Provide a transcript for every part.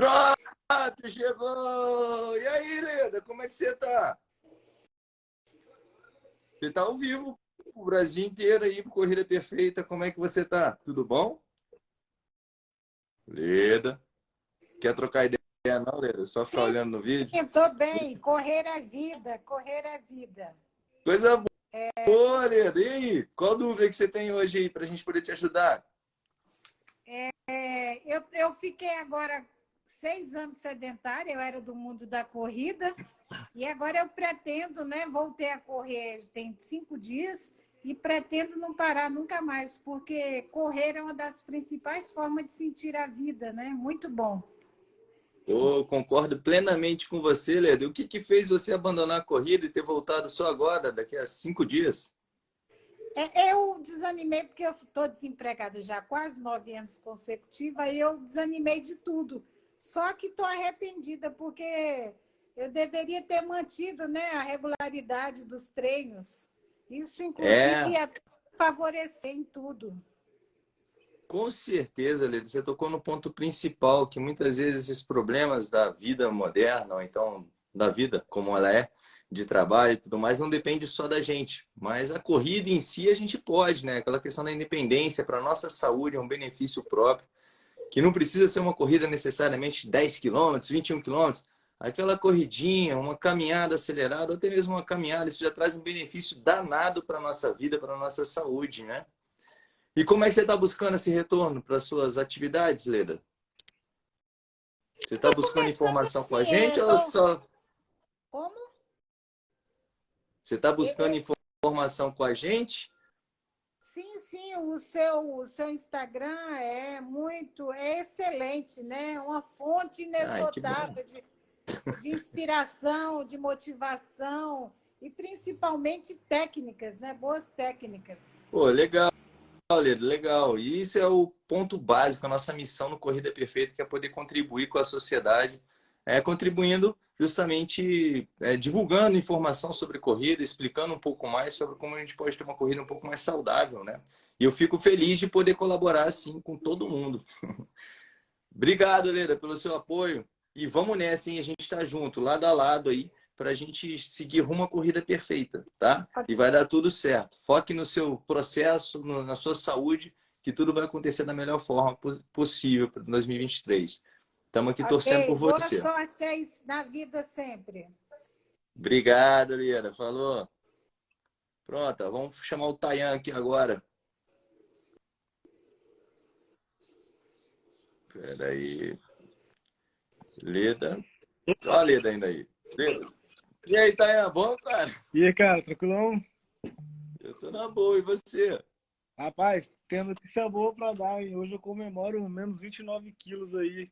Pronto, chegou! E aí, Leda, como é que você tá? Você tá ao vivo, o Brasil inteiro aí, Corrida Perfeita, como é que você tá? Tudo bom? Leda, quer trocar ideia não, Leda? Só ficar Sim, olhando no vídeo? Estou bem, correr a vida, correr a vida. Coisa boa, é... boa Leda. E aí, qual dúvida que você tem hoje aí para a gente poder te ajudar? É, eu, eu fiquei agora seis anos sedentária, eu era do mundo da corrida, e agora eu pretendo, né, voltei a correr tem cinco dias, e pretendo não parar nunca mais, porque correr é uma das principais formas de sentir a vida, né? Muito bom. Eu concordo plenamente com você, Ledo. O que, que fez você abandonar a corrida e ter voltado só agora, daqui a cinco dias? É, eu desanimei porque eu estou desempregada já há quase nove anos consecutivos, aí eu desanimei de tudo. Só que estou arrependida, porque eu deveria ter mantido né, a regularidade dos treinos. Isso, inclusive, é... ia favorecer em tudo. Com certeza, Leda, você tocou no ponto principal, que muitas vezes esses problemas da vida moderna, ou então da vida como ela é, de trabalho e tudo mais, não depende só da gente. Mas a corrida em si a gente pode, né? Aquela questão da independência para a nossa saúde é um benefício próprio, que não precisa ser uma corrida necessariamente 10 quilômetros, 21 quilômetros. Aquela corridinha, uma caminhada acelerada, ou até mesmo uma caminhada, isso já traz um benefício danado para a nossa vida, para a nossa saúde, né? E como é que você está buscando esse retorno para suas atividades, Leda? Você está buscando informação com a gente ou só... Como? Você está buscando informação com a gente? Sim, o seu, o seu Instagram é muito, é excelente, né? Uma fonte inesgotável de, de inspiração, de motivação e principalmente técnicas, né? Boas técnicas. Pô, legal. Legal, e isso é o ponto básico, a nossa missão no Corrida Perfeita, que é poder contribuir com a sociedade, é, contribuindo justamente é, divulgando informação sobre corrida, explicando um pouco mais sobre como a gente pode ter uma corrida um pouco mais saudável, né? E eu fico feliz de poder colaborar assim com todo mundo. Obrigado, Leira, pelo seu apoio. E vamos nessa, hein? A gente está junto, lado a lado aí, para a gente seguir rumo à corrida perfeita, tá? E vai dar tudo certo. Foque no seu processo, na sua saúde, que tudo vai acontecer da melhor forma possível para 2023. Estamos aqui okay, torcendo por você. Boa sorte aí na vida sempre. Obrigado, Lira. Falou. Pronto, vamos chamar o Tayan aqui agora. Espera aí. Leda. Olha a Leda ainda aí. Leda. E aí, Tayan, bom, cara? E aí, cara, tranquilão? Eu tô na boa, e você? Rapaz, tendo notícia boa pra dar, hein? Hoje eu comemoro menos 29 quilos aí.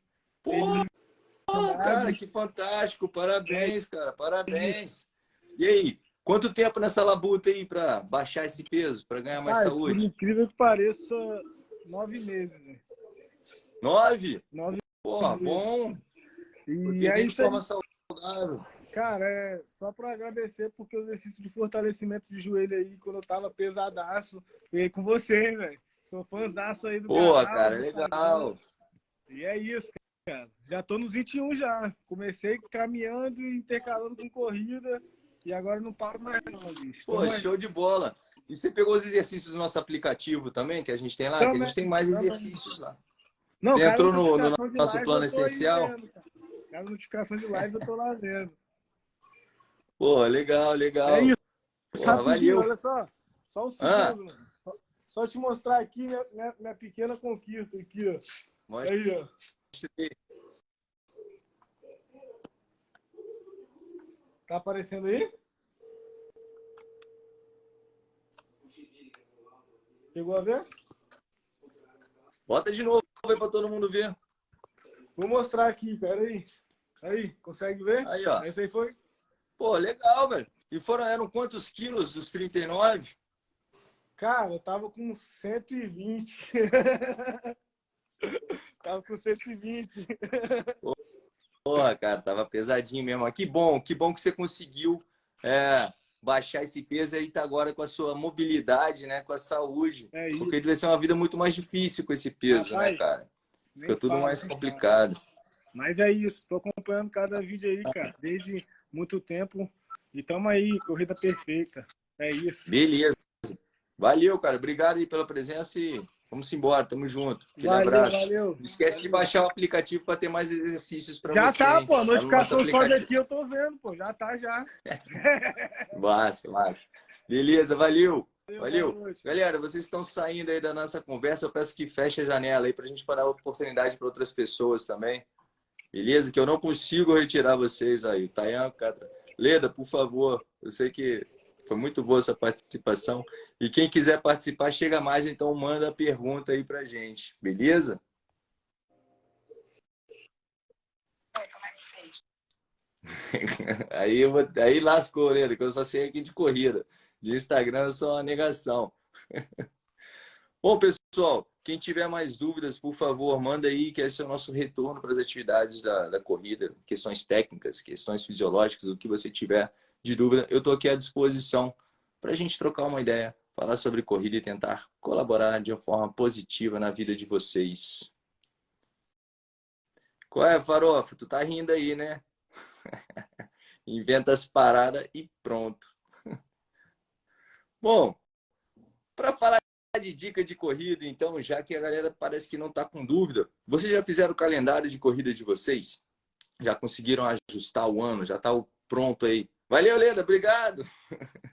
Pô, cara, que fantástico. Parabéns, cara. Parabéns. E aí, quanto tempo nessa labuta aí para baixar esse peso, para ganhar mais ah, saúde? Incrível que pareça, nove meses. Né? Nove? Nove. Porra, bom. E aí, forma saudável. Cara, é só para agradecer porque o exercício de fortalecimento de joelho aí, quando eu tava pesadaço, veio com você, velho. Sou fãzaço aí do canal, cara, legal. E é isso, cara. Já tô nos 21 já. Comecei caminhando e intercalando com corrida e agora não paro mais não, bicho. Pô, show de bola. E você pegou os exercícios do nosso aplicativo também, que a gente tem lá? Também, que a gente tem mais exercícios lá. Não, você entrou no, no nosso live, plano essencial? Vendo, cara. notificação de live eu tô lá vendo. Pô, legal, legal. É isso. Porra, valeu. Olha só, só um segundo. Ah. Só, te mostrar aqui minha, minha, minha pequena conquista aqui, ó. Mostra. Aí, ó. Tá aparecendo aí? Chegou a ver? Bota de novo aí para todo mundo ver. Vou mostrar aqui, pera aí. Aí, consegue ver? Aí, ó. Esse aí foi? Pô, legal, velho. E foram, eram quantos quilos dos 39? Cara, eu tava com 120. Tava com 120. Porra, cara, tava pesadinho mesmo. Que bom, que bom que você conseguiu é, baixar esse peso e tá agora com a sua mobilidade, né? Com a saúde. É Porque deve ser uma vida muito mais difícil com esse peso, né, Rapaz, né, cara? Fica tudo mais complicado. Mas é isso, tô acompanhando cada vídeo aí, cara, desde muito tempo. E tamo aí, corrida perfeita. É isso. Beleza. Valeu, cara. Obrigado aí pela presença e vamos embora. Tamo junto. Aquele valeu, abraço. Valeu. Não esquece valeu. de baixar o aplicativo para ter mais exercícios para você. Já tá, pô. A notificação só daqui eu tô vendo, pô. Já tá, já. massa, massa. Beleza, valeu. Valeu. Galera, vocês estão saindo aí da nossa conversa. Eu peço que feche a janela aí para a gente parar a oportunidade para outras pessoas também. Beleza? Que eu não consigo retirar vocês aí. Tayan, Catra. Leda, por favor. Eu sei que foi muito boa essa participação. E quem quiser participar, chega mais, então manda a pergunta aí pra gente. Beleza? aí, eu aí lascou, Leda, que eu só sei aqui de corrida. De Instagram eu sou uma negação. Bom, pessoal, quem tiver mais dúvidas, por favor, manda aí, que esse é o nosso retorno para as atividades da, da corrida, questões técnicas, questões fisiológicas, o que você tiver de dúvida, eu estou aqui à disposição para a gente trocar uma ideia, falar sobre corrida e tentar colaborar de uma forma positiva na vida de vocês. Qual é, Farofa? Tu tá rindo aí, né? Inventa as paradas e pronto. Bom, para falar de dica de corrida, então, já que a galera parece que não está com dúvida, vocês já fizeram o calendário de corrida de vocês? Já conseguiram ajustar o ano? Já está pronto aí? Valeu, Leda, obrigado!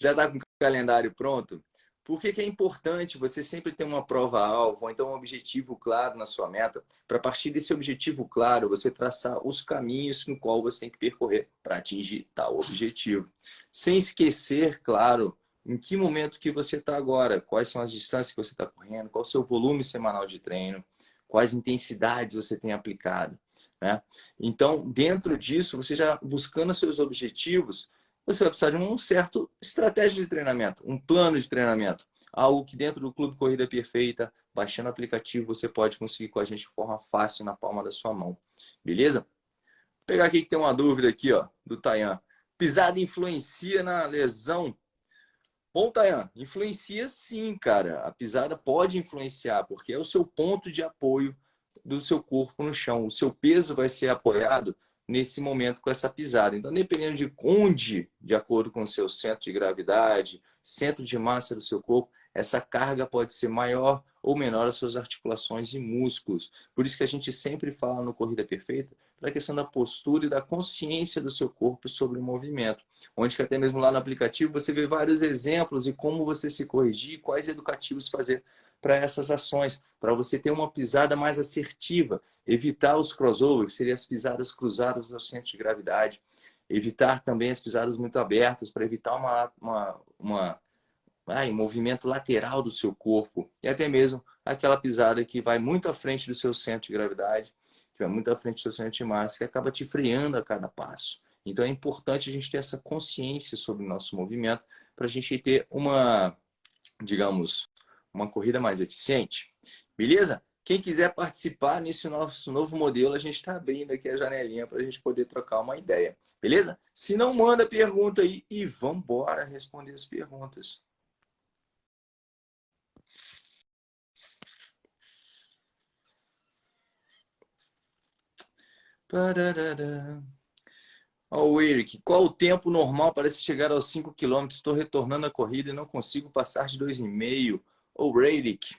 já está com o calendário pronto? Por que, que, é importante você sempre ter uma prova-alvo, ou então um objetivo claro na sua meta, para partir desse objetivo claro, você traçar os caminhos no qual você tem que percorrer para atingir tal objetivo. Sem esquecer, claro, em que momento que você está agora, quais são as distâncias que você está correndo, qual o seu volume semanal de treino, quais intensidades você tem aplicado. Né? Então, dentro disso, você já buscando seus objetivos, você vai precisar de um certo estratégia de treinamento, um plano de treinamento. Algo que dentro do Clube Corrida Perfeita, baixando o aplicativo, você pode conseguir com a gente de forma fácil na palma da sua mão. Beleza? Vou pegar aqui que tem uma dúvida aqui, ó, do Tayan. Pisada influencia na lesão Bom, Tayan, influencia sim, cara. A pisada pode influenciar, porque é o seu ponto de apoio do seu corpo no chão. O seu peso vai ser apoiado nesse momento com essa pisada. Então, dependendo de onde, de acordo com o seu centro de gravidade, centro de massa do seu corpo, essa carga pode ser maior ou menor às suas articulações e músculos. Por isso que a gente sempre fala no Corrida Perfeita para a questão da postura e da consciência do seu corpo sobre o movimento. Onde que até mesmo lá no aplicativo você vê vários exemplos e como você se corrigir, quais educativos fazer para essas ações, para você ter uma pisada mais assertiva, evitar os crossovers, que seriam as pisadas cruzadas no centro de gravidade, evitar também as pisadas muito abertas, para evitar uma, uma, uma ah, em movimento lateral do seu corpo e até mesmo aquela pisada que vai muito à frente do seu centro de gravidade, que vai muito à frente do seu centro de massa, que acaba te freando a cada passo. Então é importante a gente ter essa consciência sobre o nosso movimento para a gente ter uma, digamos, uma corrida mais eficiente. Beleza? Quem quiser participar nesse nosso novo modelo, a gente está abrindo aqui a janelinha para a gente poder trocar uma ideia. Beleza? Se não, manda pergunta aí e vamos embora responder as perguntas. Pararara. Ó, o Eric, qual o tempo normal para se chegar aos 5 km? Estou retornando a corrida e não consigo passar de 2,5. Ô, Eric,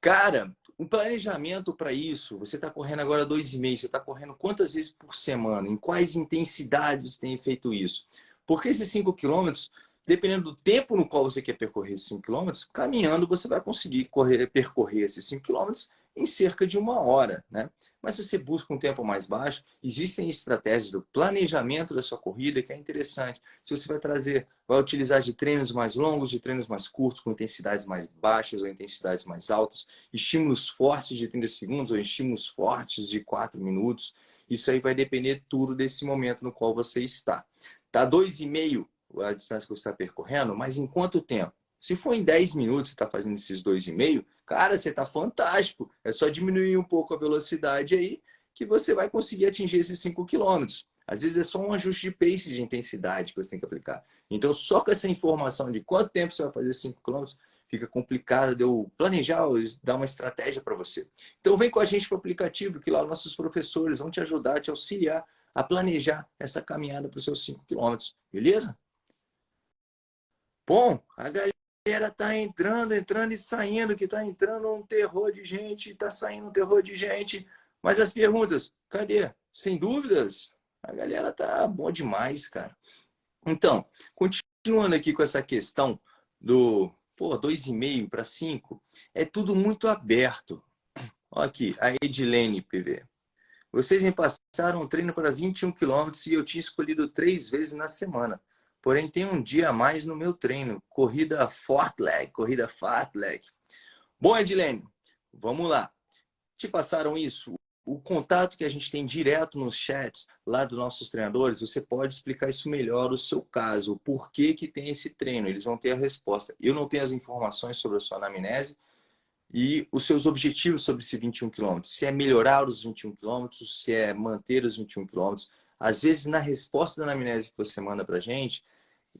cara, um planejamento para isso, você está correndo agora 2,5, você está correndo quantas vezes por semana? Em quais intensidades tem feito isso? Porque esses 5 quilômetros, dependendo do tempo no qual você quer percorrer esses 5 quilômetros, caminhando você vai conseguir correr, percorrer esses 5 quilômetros em cerca de uma hora. Né? Mas se você busca um tempo mais baixo, existem estratégias do planejamento da sua corrida que é interessante. Se você vai trazer, vai utilizar de treinos mais longos, de treinos mais curtos, com intensidades mais baixas ou intensidades mais altas, estímulos fortes de 30 segundos ou estímulos fortes de 4 minutos, isso aí vai depender tudo desse momento no qual você está. Tá 2,5 a distância que você está percorrendo, mas em quanto tempo? Se for em 10 minutos você está fazendo esses 2,5, cara, você está fantástico. É só diminuir um pouco a velocidade aí que você vai conseguir atingir esses 5 quilômetros. Às vezes é só um ajuste de pace de intensidade que você tem que aplicar. Então, só com essa informação de quanto tempo você vai fazer 5 quilômetros, fica complicado de eu planejar, dar uma estratégia para você. Então vem com a gente para o aplicativo, que lá nossos professores vão te ajudar, te auxiliar a planejar essa caminhada para os seus 5 quilômetros, beleza? Bom, a galera tá entrando, entrando e saindo, que tá entrando um terror de gente, tá saindo um terror de gente. Mas as perguntas, cadê? Sem dúvidas, a galera tá bom demais, cara. Então, continuando aqui com essa questão do pô, 2,5 para 5, é tudo muito aberto. Olha aqui, a Edilene PV. Vocês me passaram um treino para 21 quilômetros e eu tinha escolhido três vezes na semana. Porém, tem um dia a mais no meu treino. Corrida Fortleg, corrida Fartleg. Bom, Edilene, vamos lá. Te passaram isso? o contato que a gente tem direto nos chats lá dos nossos treinadores, você pode explicar isso melhor o seu caso, o porquê que tem esse treino, eles vão ter a resposta. Eu não tenho as informações sobre a sua anamnese e os seus objetivos sobre esse 21 km. Se é melhorar os 21 km, se é manter os 21 km. Às vezes, na resposta da anamnese que você manda para a gente,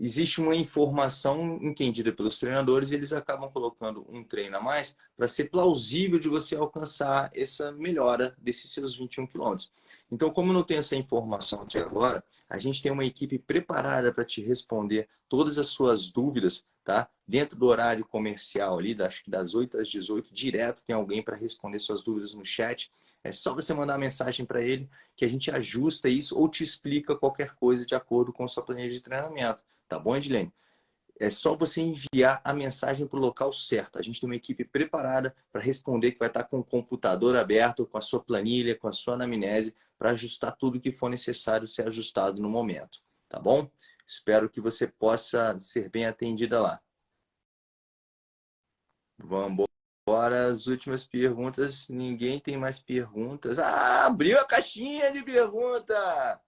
existe uma informação entendida pelos treinadores e eles acabam colocando um treino a mais para ser plausível de você alcançar essa melhora desses seus 21 quilômetros. Então, como não tem essa informação aqui agora, a gente tem uma equipe preparada para te responder todas as suas dúvidas, tá? Dentro do horário comercial ali, acho que das 8 às 18, direto tem alguém para responder suas dúvidas no chat. É só você mandar uma mensagem para ele que a gente ajusta isso ou te explica qualquer coisa de acordo com a sua planilha de treinamento. Tá bom, Edilene? É só você enviar a mensagem para o local certo. A gente tem uma equipe preparada para responder, que vai estar com o computador aberto, com a sua planilha, com a sua anamnese, para ajustar tudo que for necessário ser ajustado no momento. Tá bom? Espero que você possa ser bem atendida lá. Vamos embora. As últimas perguntas. Ninguém tem mais perguntas. Ah, abriu a caixinha de pergunta!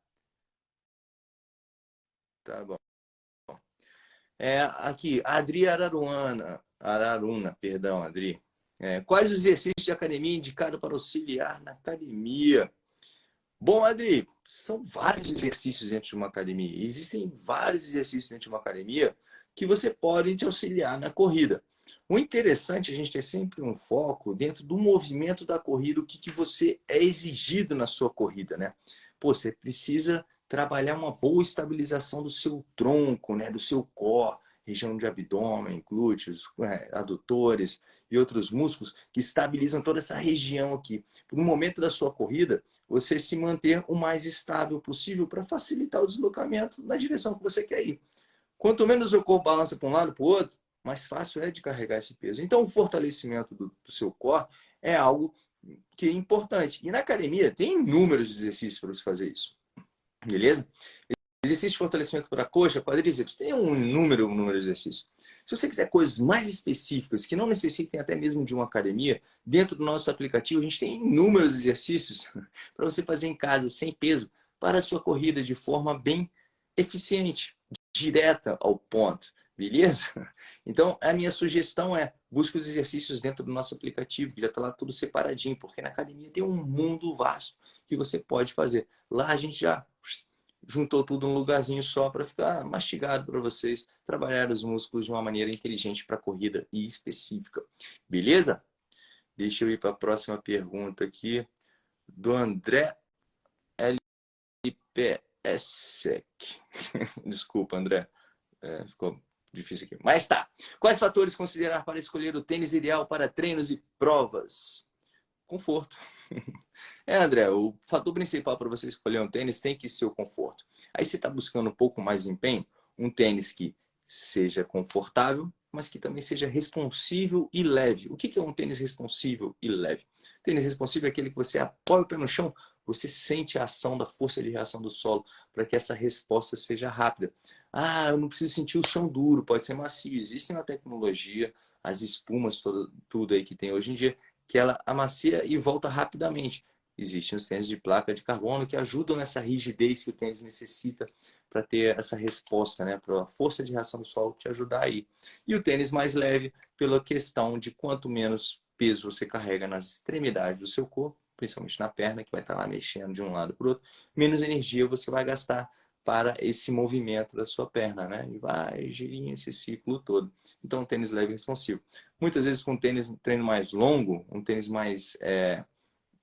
Tá bom. É, aqui, Adri Araruana, Araruna, perdão, Adri. É, quais os exercícios de academia indicados para auxiliar na academia? Bom, Adri, são vários exercícios dentro de uma academia. Existem vários exercícios dentro de uma academia que você pode te auxiliar na corrida. O interessante é a gente ter sempre um foco dentro do movimento da corrida, o que, que você é exigido na sua corrida, né? Pô, você precisa trabalhar uma boa estabilização do seu tronco, né, do seu core, região de abdômen, glúteos, é, adutores e outros músculos que estabilizam toda essa região aqui. No momento da sua corrida, você se manter o mais estável possível para facilitar o deslocamento na direção que você quer ir. Quanto menos o corpo balança para um lado para o outro, mais fácil é de carregar esse peso. Então, o fortalecimento do, do seu core é algo que é importante. E na academia tem inúmeros exercícios para você fazer isso. Beleza? Exercício de fortalecimento para coxa, quadríceps, tem um número, um número de exercícios. Se você quiser coisas mais específicas, que não necessitem até mesmo de uma academia, dentro do nosso aplicativo a gente tem inúmeros exercícios para você fazer em casa, sem peso, para a sua corrida de forma bem eficiente, direta ao ponto. Beleza? Então, a minha sugestão é busque os exercícios dentro do nosso aplicativo, que já está lá tudo separadinho, porque na academia tem um mundo vasto que você pode fazer. Lá a gente já juntou tudo num lugarzinho só para ficar mastigado para vocês trabalhar os músculos de uma maneira inteligente para corrida e específica. Beleza? Deixa eu ir para a próxima pergunta aqui do André LPSEC. Desculpa, André. É, ficou difícil aqui. Mas tá. Quais fatores considerar para escolher o tênis ideal para treinos e provas? Conforto. É, André, o fator principal para você escolher um tênis tem que ser o conforto. Aí você está buscando um pouco mais de empenho, um tênis que seja confortável, mas que também seja responsível e leve. O que é um tênis responsível e leve? Tênis responsível é aquele que você apoia o pé no chão, você sente a ação da força de reação do solo para que essa resposta seja rápida. Ah, eu não preciso sentir o chão duro, pode ser macio. Existe uma tecnologia, as espumas, tudo aí que tem hoje em dia, que ela amacia e volta rapidamente. Existem os tênis de placa de carbono que ajudam nessa rigidez que o tênis necessita para ter essa resposta, né? para a força de reação do solo te ajudar aí. E o tênis mais leve pela questão de quanto menos peso você carrega nas extremidades do seu corpo, principalmente na perna, que vai estar lá mexendo de um lado para o outro, menos energia você vai gastar para esse movimento da sua perna, né? E vai girinho esse ciclo todo. Então, um tênis leve e responsivo. Muitas vezes com um tênis treino mais longo, um tênis mais é,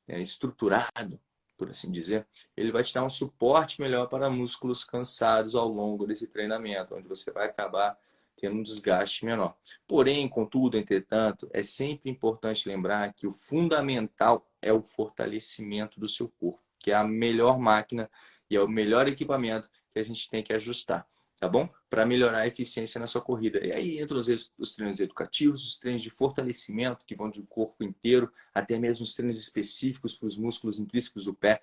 é, estruturado, por assim dizer, ele vai te dar um suporte melhor para músculos cansados ao longo desse treinamento, onde você vai acabar tendo um desgaste menor. Porém, contudo, entretanto, é sempre importante lembrar que o fundamental é o fortalecimento do seu corpo, que é a melhor máquina e é o melhor equipamento que a gente tem que ajustar, tá bom? Para melhorar a eficiência na sua corrida. E aí entram os, os treinos educativos, os treinos de fortalecimento, que vão do corpo inteiro, até mesmo os treinos específicos para os músculos intrínsecos do pé,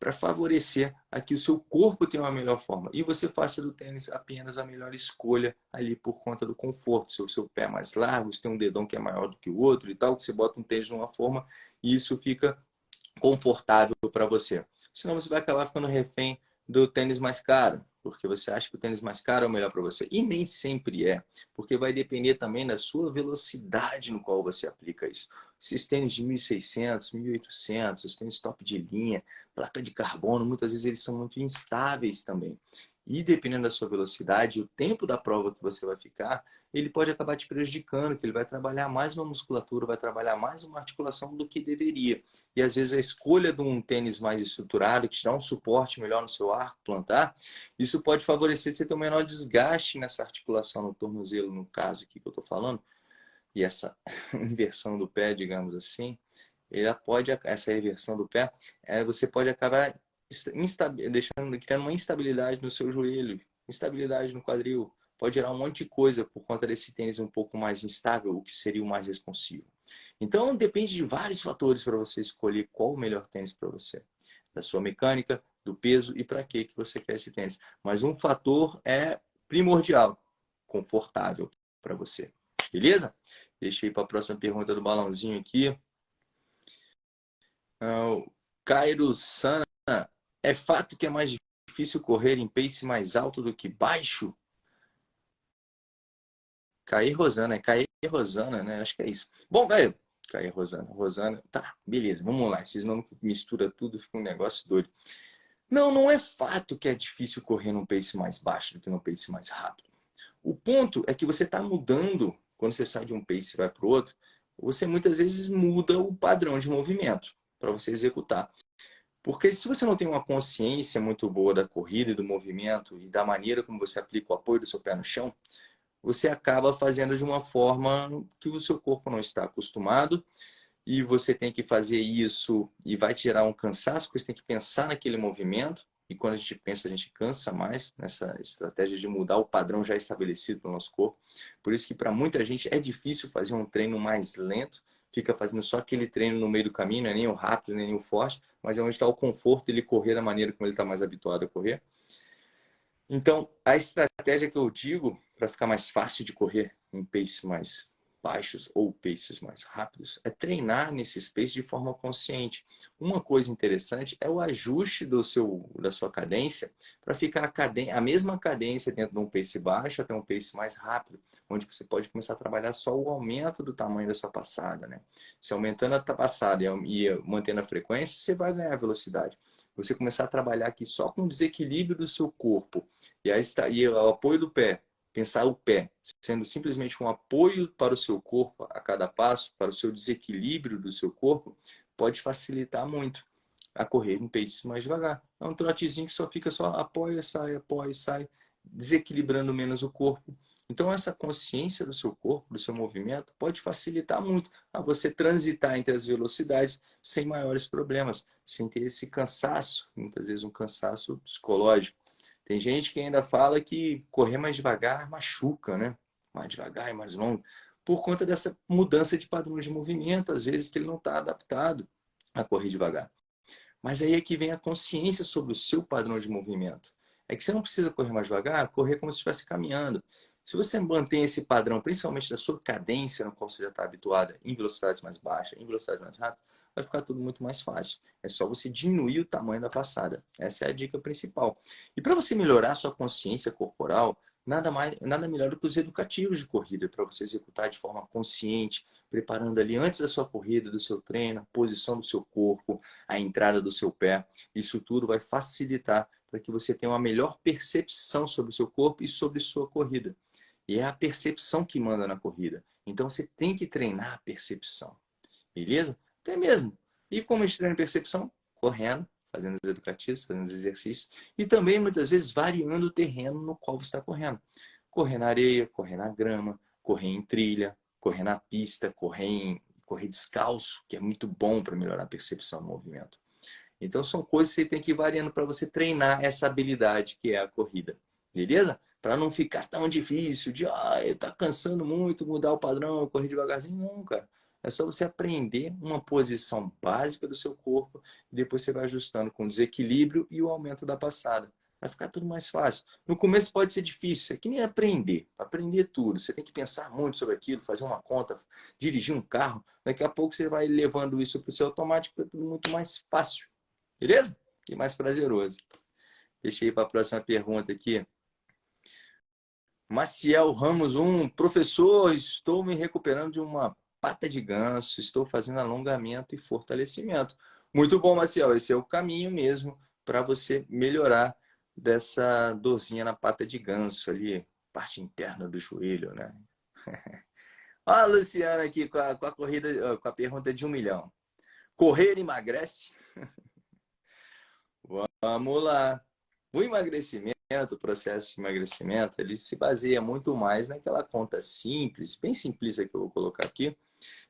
para favorecer a que o seu corpo tenha uma melhor forma. E você faça do tênis apenas a melhor escolha ali por conta do conforto. Se o seu pé é mais largo, se tem um dedão que é maior do que o outro e tal, que você bota um tênis uma forma e isso fica confortável para você. Senão você vai acabar ficando refém do tênis mais caro, porque você acha que o tênis mais caro é o melhor para você. E nem sempre é, porque vai depender também da sua velocidade no qual você aplica isso. Esses tênis de 1.600, 1.800, os tênis top de linha, placa de carbono, muitas vezes eles são muito instáveis também. E dependendo da sua velocidade, o tempo da prova que você vai ficar, ele pode acabar te prejudicando, que ele vai trabalhar mais uma musculatura, vai trabalhar mais uma articulação do que deveria. E às vezes a escolha de um tênis mais estruturado, que te dá um suporte melhor no seu arco plantar, isso pode favorecer você ter um menor desgaste nessa articulação no tornozelo, no caso aqui que eu estou falando, e essa inversão do pé, digamos assim, ela pode, essa reversão do pé, é, você pode acabar deixando, criando uma instabilidade no seu joelho, instabilidade no quadril, pode gerar um monte de coisa por conta desse tênis um pouco mais instável, o que seria o mais responsivo. Então, depende de vários fatores para você escolher qual o melhor tênis para você. Da sua mecânica, do peso e para que você quer esse tênis. Mas um fator é primordial, confortável para você. Beleza? Deixa eu ir para a próxima pergunta do balãozinho aqui. Uh, Cairo Sana, é fato que é mais difícil correr em pace mais alto do que baixo? Cair Rosana, é Cair Rosana, né? Acho que é isso. Bom, velho, Cair Rosana, Rosana, tá, beleza, vamos lá. Esses nomes mistura tudo, fica um negócio doido. Não, não é fato que é difícil correr num pace mais baixo do que num pace mais rápido. O ponto é que você está mudando, quando você sai de um pace e vai para o outro, você muitas vezes muda o padrão de movimento para você executar. Porque se você não tem uma consciência muito boa da corrida e do movimento e da maneira como você aplica o apoio do seu pé no chão, você acaba fazendo de uma forma que o seu corpo não está acostumado e você tem que fazer isso e vai te gerar um cansaço, porque você tem que pensar naquele movimento e quando a gente pensa, a gente cansa mais nessa estratégia de mudar o padrão já estabelecido no nosso corpo. Por isso que para muita gente é difícil fazer um treino mais lento, fica fazendo só aquele treino no meio do caminho, não é nem o rápido, nem o forte, mas é onde está o conforto ele correr da maneira como ele está mais habituado a correr. Então, a estratégia que eu digo para ficar mais fácil de correr em pace mais baixos ou paces mais rápidos, é treinar nesse pace de forma consciente. Uma coisa interessante é o ajuste do seu, da sua cadência para ficar a, cadência, a mesma cadência dentro de um pace baixo até um pace mais rápido, onde você pode começar a trabalhar só o aumento do tamanho da sua passada. Né? Se aumentando a passada e mantendo a frequência, você vai ganhar velocidade. Você começar a trabalhar aqui só com o desequilíbrio do seu corpo e, aí está, e o apoio do pé pensar o pé sendo simplesmente um apoio para o seu corpo a cada passo, para o seu desequilíbrio do seu corpo, pode facilitar muito a correr em pace mais devagar. É um trotezinho que só fica só apoia, sai, apoia, sai, desequilibrando menos o corpo. Então essa consciência do seu corpo, do seu movimento, pode facilitar muito a você transitar entre as velocidades sem maiores problemas, sem ter esse cansaço, muitas vezes um cansaço psicológico. Tem gente que ainda fala que correr mais devagar machuca, né? Mais devagar e mais longo. Por conta dessa mudança de padrão de movimento, às vezes que ele não está adaptado a correr devagar. Mas aí é que vem a consciência sobre o seu padrão de movimento. É que você não precisa correr mais devagar, correr como se estivesse caminhando. Se você mantém esse padrão, principalmente da sua cadência, no qual você já está habituada, em velocidades mais baixas, em velocidades mais rápidas, vai ficar tudo muito mais fácil. É só você diminuir o tamanho da passada. Essa é a dica principal. E para você melhorar a sua consciência corporal, nada, mais, nada melhor do que os educativos de corrida para você executar de forma consciente, preparando ali antes da sua corrida, do seu treino, a posição do seu corpo, a entrada do seu pé. Isso tudo vai facilitar para que você tenha uma melhor percepção sobre o seu corpo e sobre sua corrida. E é a percepção que manda na corrida. Então você tem que treinar a percepção. Beleza? Até mesmo. E como a gente treina a percepção? Correndo, fazendo os educativos, fazendo os exercícios. E também, muitas vezes, variando o terreno no qual você está correndo. Correr na areia, correr na grama, correr em trilha, correr na pista, correr, em, correr descalço, que é muito bom para melhorar a percepção do movimento. Então são coisas que você tem que ir variando para você treinar essa habilidade que é a corrida. Beleza? Para não ficar tão difícil de, ah, tá cansando muito, mudar o padrão, correr devagarzinho. Não, cara. É só você aprender uma posição básica do seu corpo e depois você vai ajustando com o desequilíbrio e o aumento da passada. Vai ficar tudo mais fácil. No começo pode ser difícil, é que nem aprender. Aprender tudo. Você tem que pensar muito sobre aquilo, fazer uma conta, dirigir um carro. Daqui a pouco você vai levando isso para o seu automático, é tudo muito mais fácil. Beleza? E mais prazeroso. Deixei para a próxima pergunta aqui. Maciel Ramos 1. Professor, estou me recuperando de uma pata de ganso, estou fazendo alongamento e fortalecimento. Muito bom, Maciel. Esse é o caminho mesmo para você melhorar dessa dorzinha na pata de ganso ali, parte interna do joelho, né? Olha a Luciana aqui com a, com a corrida, com a pergunta de um milhão. Correr emagrece? Vamos lá. O emagrecimento, o processo de emagrecimento, ele se baseia muito mais naquela conta simples, bem simplista que eu vou colocar aqui,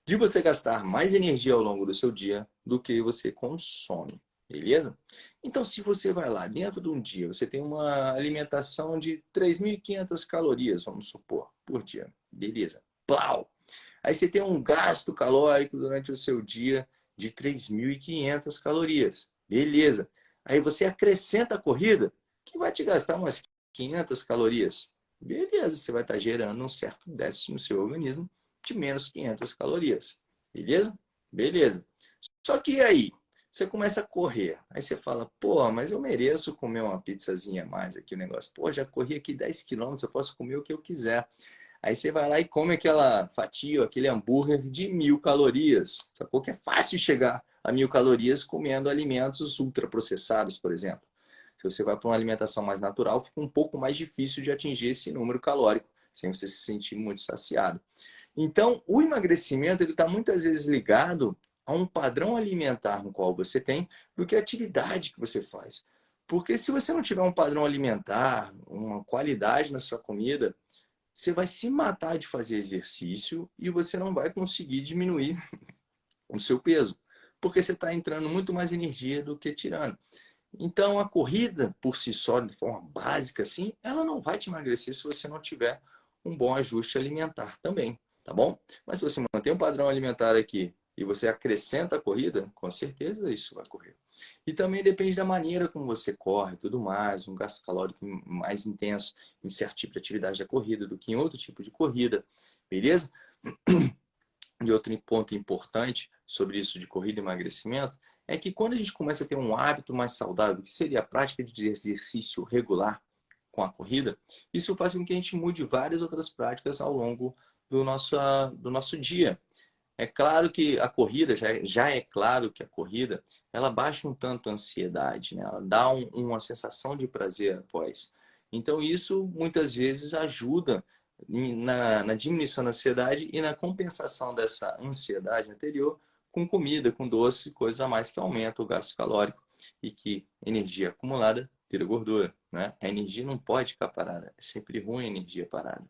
de você gastar mais energia ao longo do seu dia do que você consome. Beleza? Então, se você vai lá, dentro de um dia, você tem uma alimentação de 3.500 calorias, vamos supor, por dia. Beleza. Plau! Aí você tem um gasto calórico durante o seu dia de 3.500 calorias. Beleza. Aí você acrescenta a corrida, que vai te gastar umas 500 calorias. Beleza, você vai estar gerando um certo déficit no seu organismo de menos 500 calorias. Beleza? Beleza. Só que aí, você começa a correr. Aí você fala, pô, mas eu mereço comer uma pizzazinha a mais aqui, o negócio. Pô, já corri aqui 10 quilômetros, eu posso comer o que eu quiser. Aí você vai lá e come aquela fatia, aquele hambúrguer de mil calorias. Sacou que é fácil chegar a mil calorias comendo alimentos ultraprocessados, por exemplo. Se você vai para uma alimentação mais natural, fica um pouco mais difícil de atingir esse número calórico, sem você se sentir muito saciado. Então, o emagrecimento está muitas vezes ligado a um padrão alimentar no qual você tem do que a atividade que você faz. Porque se você não tiver um padrão alimentar, uma qualidade na sua comida, você vai se matar de fazer exercício e você não vai conseguir diminuir o seu peso. Porque você está entrando muito mais energia do que tirando. Então, a corrida, por si só, de forma básica, assim, ela não vai te emagrecer se você não tiver um bom ajuste alimentar também, tá bom? Mas se você mantém um padrão alimentar aqui e você acrescenta a corrida, com certeza isso vai correr. E também depende da maneira como você corre, tudo mais, um gasto calórico mais intenso em certo tipo de atividade da corrida do que em outro tipo de corrida, beleza? E outro ponto importante sobre isso de corrida e emagrecimento é que quando a gente começa a ter um hábito mais saudável, que seria a prática de exercício regular com a corrida, isso faz com que a gente mude várias outras práticas ao longo do nosso, do nosso dia. É claro que a corrida, já, já é claro que a corrida, ela baixa um tanto a ansiedade, né? ela dá um, uma sensação de prazer após. Então isso muitas vezes ajuda na, na diminuição da ansiedade e na compensação dessa ansiedade anterior com comida, com doce, coisas a mais que aumentam o gasto calórico e que energia acumulada vira gordura. Né? A energia não pode ficar parada, é sempre ruim a energia parada.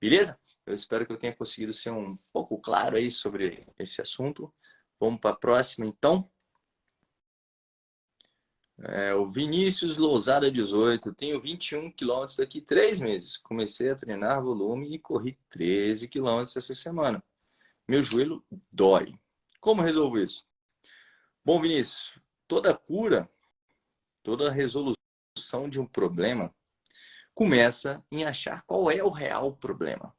Beleza? Eu espero que eu tenha conseguido ser um pouco claro aí sobre esse assunto. Vamos para a próxima, então. É, o Vinícius Lousada 18. Tenho 21 quilômetros daqui três meses. Comecei a treinar volume e corri 13 quilômetros essa semana. Meu joelho dói. Como resolvo isso? Bom, Vinícius, toda cura, toda resolução de um problema começa em achar qual é o real problema.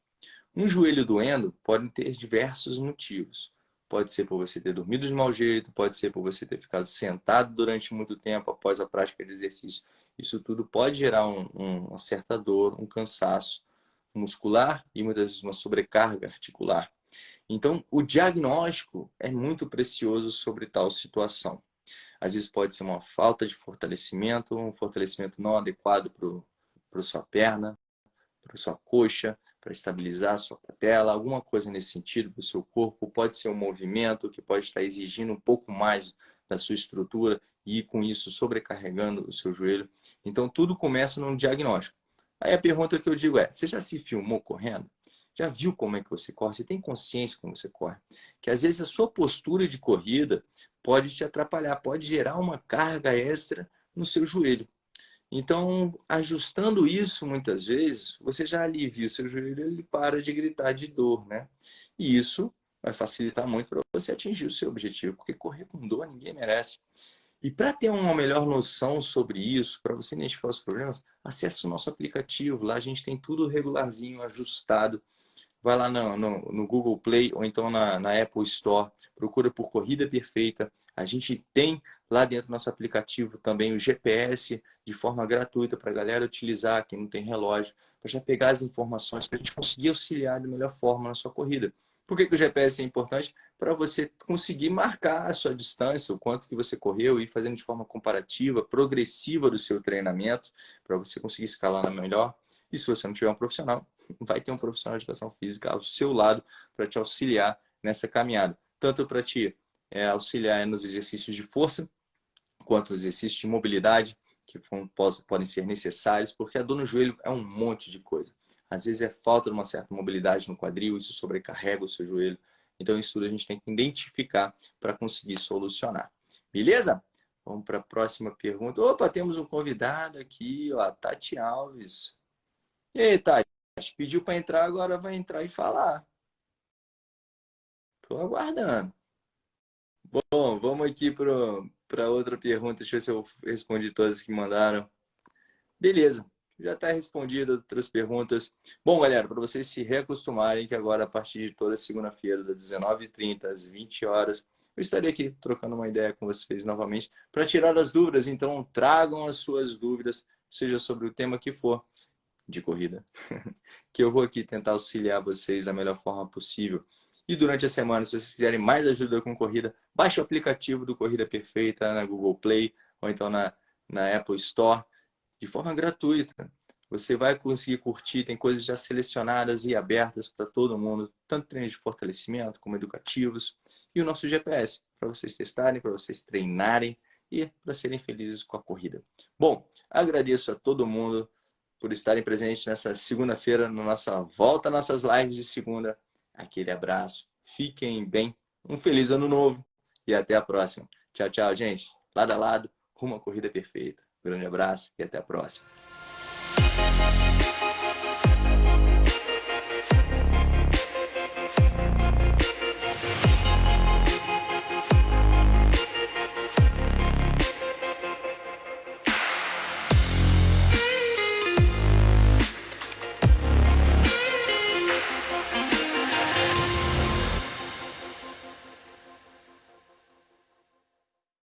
Um joelho doendo pode ter diversos motivos. Pode ser por você ter dormido de mau jeito, pode ser por você ter ficado sentado durante muito tempo após a prática de exercício. Isso tudo pode gerar um, um, uma certa dor, um cansaço muscular e muitas vezes uma sobrecarga articular. Então, o diagnóstico é muito precioso sobre tal situação. Às vezes pode ser uma falta de fortalecimento, um fortalecimento não adequado para a sua perna, para sua coxa, para estabilizar a sua patela, alguma coisa nesse sentido para o seu corpo. Pode ser um movimento que pode estar exigindo um pouco mais da sua estrutura e com isso sobrecarregando o seu joelho. Então tudo começa num diagnóstico. Aí a pergunta que eu digo é, você já se filmou correndo? Já viu como é que você corre? Você tem consciência como você corre? Que às vezes a sua postura de corrida pode te atrapalhar, pode gerar uma carga extra no seu joelho. Então, ajustando isso muitas vezes, você já alivia o seu joelho, ele para de gritar de dor, né? E isso vai facilitar muito para você atingir o seu objetivo, porque correr com dor ninguém merece. E para ter uma melhor noção sobre isso, para você identificar os problemas, acesse o nosso aplicativo. Lá a gente tem tudo regularzinho, ajustado. Vai lá no, no, no Google Play ou então na, na, Apple Store. Procura por Corrida Perfeita. A gente tem lá dentro do nosso aplicativo também o GPS de forma gratuita para a galera utilizar, quem não tem relógio, para já pegar as informações para a gente conseguir auxiliar da melhor forma na sua corrida. Por que, que o GPS é importante? Para você conseguir marcar a sua distância, o quanto que você correu e fazendo de forma comparativa, progressiva do seu treinamento, para você conseguir escalar na melhor. E se você não tiver um profissional, vai ter um profissional de educação física ao seu lado para te auxiliar nessa caminhada. Tanto para te é, auxiliar nos exercícios de força, quanto nos exercícios de mobilidade, que podem ser necessários, porque a dor no joelho é um monte de coisa. Às vezes é falta de uma certa mobilidade no quadril, isso sobrecarrega o seu joelho. Então isso tudo a gente tem que identificar para conseguir solucionar. Beleza? Vamos para a próxima pergunta. Opa, temos um convidado aqui, ó, Tati Alves. E aí, Tati? Pediu para entrar, agora vai entrar e falar. Estou aguardando. Bom, vamos aqui para outra pergunta. Deixa eu ver se eu respondi todas que mandaram. Beleza já está respondido outras perguntas. Bom, galera, para vocês se reacostumarem que agora, a partir de toda segunda-feira, das 19h30 às 20 horas, eu estarei aqui trocando uma ideia com vocês novamente para tirar as dúvidas. Então, tragam as suas dúvidas, seja sobre o tema que for de corrida, que eu vou aqui tentar auxiliar vocês da melhor forma possível. E durante a semana, se vocês quiserem mais ajuda com corrida, baixe o aplicativo do Corrida Perfeita na Google Play ou então na, na Apple Store de forma gratuita. Você vai conseguir curtir, tem coisas já selecionadas e abertas para todo mundo, tanto treinos de fortalecimento como educativos, e o nosso GPS, para vocês testarem, para vocês treinarem e para serem felizes com a corrida. Bom, agradeço a todo mundo por estarem presentes nessa segunda-feira, na nossa volta, nossas lives de segunda. Aquele abraço, fiquem bem, um feliz ano novo e até a próxima. Tchau, tchau, gente. Lado a lado, rumo à corrida perfeita. Grande abraço e até a próxima.